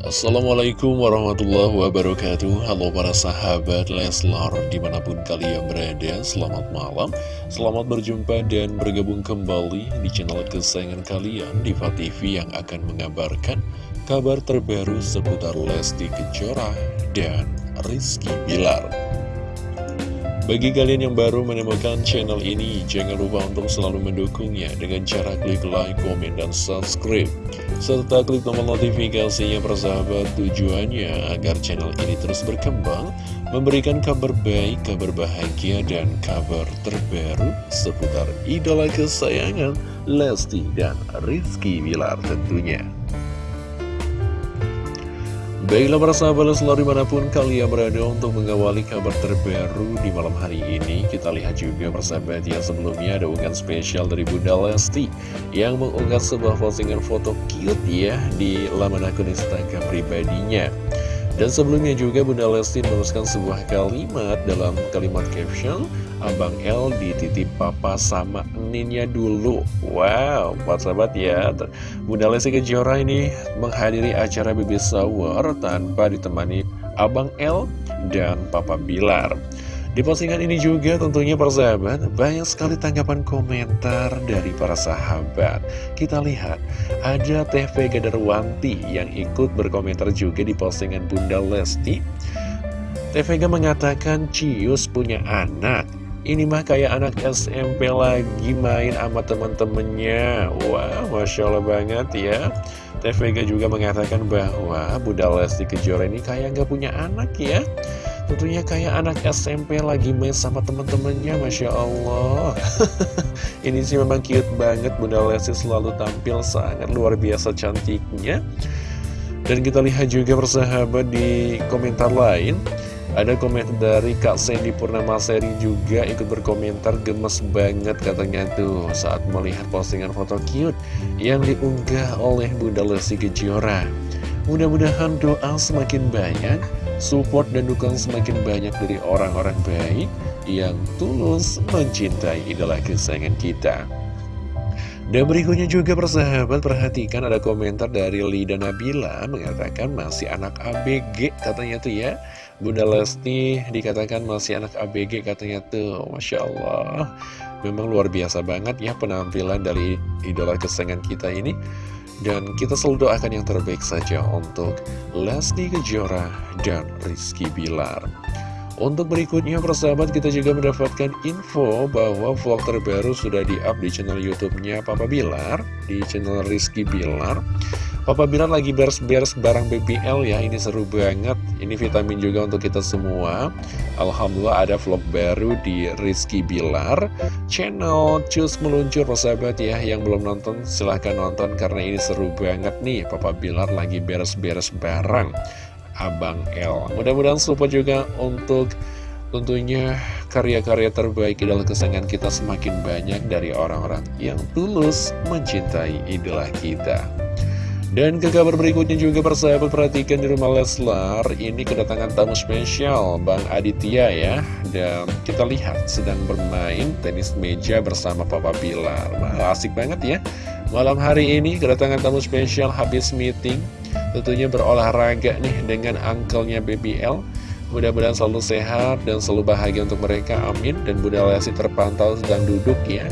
Assalamualaikum warahmatullahi wabarakatuh. Halo para sahabat Leslar Di mana pun kalian berada Selamat malam. Selamat berjumpa dan bergabung kembali Di channel kesayangan kalian Diva TV yang akan mengabarkan Kabar terbaru seputar Lesti Kejora Dan Rizky Bilar bagi kalian yang baru menemukan channel ini, jangan lupa untuk selalu mendukungnya dengan cara klik like, komen, dan subscribe. Serta klik tombol notifikasinya persahabat tujuannya agar channel ini terus berkembang, memberikan kabar baik, kabar bahagia, dan kabar terbaru seputar idola kesayangan Lesti dan Rizky Wilar tentunya. Baiklah para sahabat selalu di mana pun kalian berada untuk mengawali kabar terbaru di malam hari ini Kita lihat juga persahabat yang sebelumnya ada unggahan spesial dari Bunda Lesti Yang mengunggah sebuah postingan foto cute ya di laman akun Instagram pribadinya. Dan sebelumnya juga Bunda Lesti menuliskan sebuah kalimat dalam kalimat caption Abang L dititip papa sama Ninnya dulu Wow, buat sahabat ya Bunda Lesti Kejora ini menghadiri acara baby shower tanpa ditemani Abang L dan Papa Bilar di postingan ini juga tentunya persahabat banyak sekali tanggapan komentar dari para sahabat. Kita lihat ada TV Gadarwanti yang ikut berkomentar juga di postingan Bunda Lesti. TVG mengatakan Cius punya anak. Ini mah kayak anak SMP lagi main sama temen-temennya. Wah, wow, Masya Allah banget ya. TVG juga mengatakan bahwa Bunda Lesti Kejora ini kayak gak punya anak ya. Tentunya kayak anak SMP lagi main sama temen-temennya Masya Allah Ini sih memang cute banget Bunda Lesti selalu tampil sangat luar biasa cantiknya Dan kita lihat juga persahabat di komentar lain ada komentar dari Kak Sandy Purnama Seri juga ikut berkomentar gemes banget katanya tuh saat melihat postingan foto cute yang diunggah oleh Bunda Lesti Kejora. Mudah-mudahan doa semakin banyak support dan dukungan semakin banyak dari orang-orang baik yang tulus mencintai idola kesayangan kita. Dan berikutnya juga persahabat perhatikan ada komentar dari Lida Nabila mengatakan masih anak ABG katanya tuh ya Bunda Lesti dikatakan masih anak ABG katanya tuh Masya Allah Memang luar biasa banget ya penampilan dari idola kesayangan kita ini dan kita selalu doakan yang terbaik saja untuk Lesti Kejora dan Rizky Bilar. Untuk berikutnya persahabat kita juga mendapatkan info bahwa vlog terbaru sudah di-up di channel YouTube-nya Papa Bilar, di channel Rizky Bilar. Papa Bilar lagi beres-beres barang BBL ya, ini seru banget. Ini vitamin juga untuk kita semua. Alhamdulillah ada vlog baru di Rizky Bilar. Channel Cus Meluncur persahabat ya, yang belum nonton silahkan nonton karena ini seru banget nih. Papa Bilar lagi beres-beres barang. Abang L. Mudah-mudahan support juga untuk tentunya karya-karya terbaik idola kesayangan kita semakin banyak dari orang-orang yang tulus mencintai idola kita. Dan ke kabar berikutnya juga persahabat perhatikan di rumah Leslar Ini kedatangan tamu spesial Bang Aditya ya. Dan kita lihat sedang bermain tenis meja bersama Papa Bilar. Wah asik banget ya. Malam hari ini kedatangan tamu spesial habis meeting. Tentunya berolahraga nih dengan angkelnya BBL Mudah-mudahan selalu sehat dan selalu bahagia untuk mereka, amin. Dan Bunda Lesti terpantau sedang duduk ya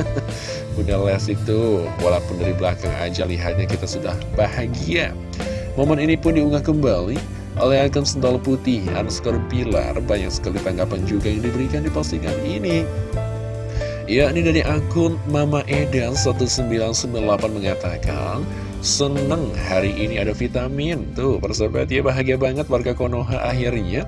Bunda Lesti itu walaupun dari belakang aja lihatnya kita sudah bahagia. Momen ini pun diunggah kembali oleh akun sendal putih underscore pilar. Banyak sekali tanggapan juga yang diberikan di postingan ini. Ya, ini dari akun Mama Edan 1998 mengatakan Seneng hari ini ada vitamin. Tuh persahabat ya bahagia banget warga Konoha akhirnya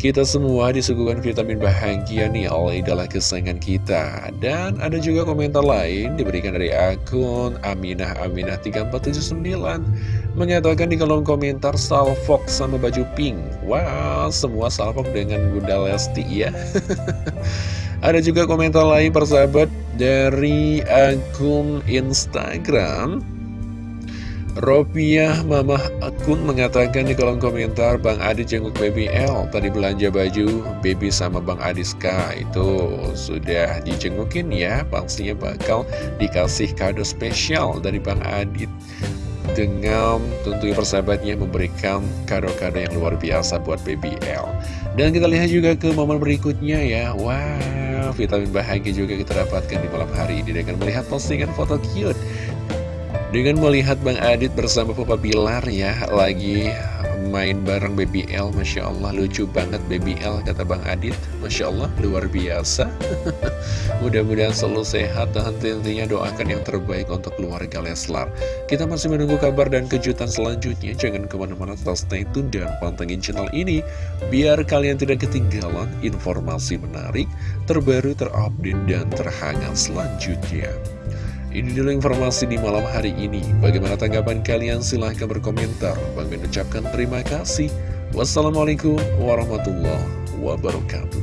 Kita semua disuguhkan vitamin bahagia nih oleh idola kesayangan kita. Dan ada juga komentar lain diberikan dari akun Aminah Aminah 3479 Mengatakan di kolom komentar salfok sama baju pink. Wow semua salfok dengan Bunda Lesti ya. Ada juga komentar lain persahabat dari akun Instagram Ropiah Mamah Akun mengatakan di kolom komentar Bang Adi jenguk Baby L Tadi belanja baju Baby sama Bang Adiska Itu sudah dijengukin ya Pastinya bakal dikasih kado spesial dari Bang Adit dengan tentunya persahabatnya memberikan kado-kado yang luar biasa buat BBL. Dan kita lihat juga ke momen berikutnya ya. Wow, vitamin bahagia juga kita dapatkan di malam hari ini dengan melihat postingan foto cute. Dengan melihat Bang Adit bersama Papa Bilar ya, lagi main bareng Baby L Masya Allah lucu banget Baby L kata Bang Adit. Masya Allah luar biasa. Mudah-mudahan selalu sehat dan tentunya doakan yang terbaik untuk keluarga Leslar. Kita masih menunggu kabar dan kejutan selanjutnya. Jangan ke mana-mana tetap stay tune dan pantengin channel ini Biar kalian tidak ketinggalan informasi menarik Terbaru, terupdate, dan terhangat selanjutnya ini dulu informasi di malam hari ini. Bagaimana tanggapan kalian? Silahkan berkomentar. Bang mengucapkan terima kasih. Wassalamualaikum warahmatullahi wabarakatuh.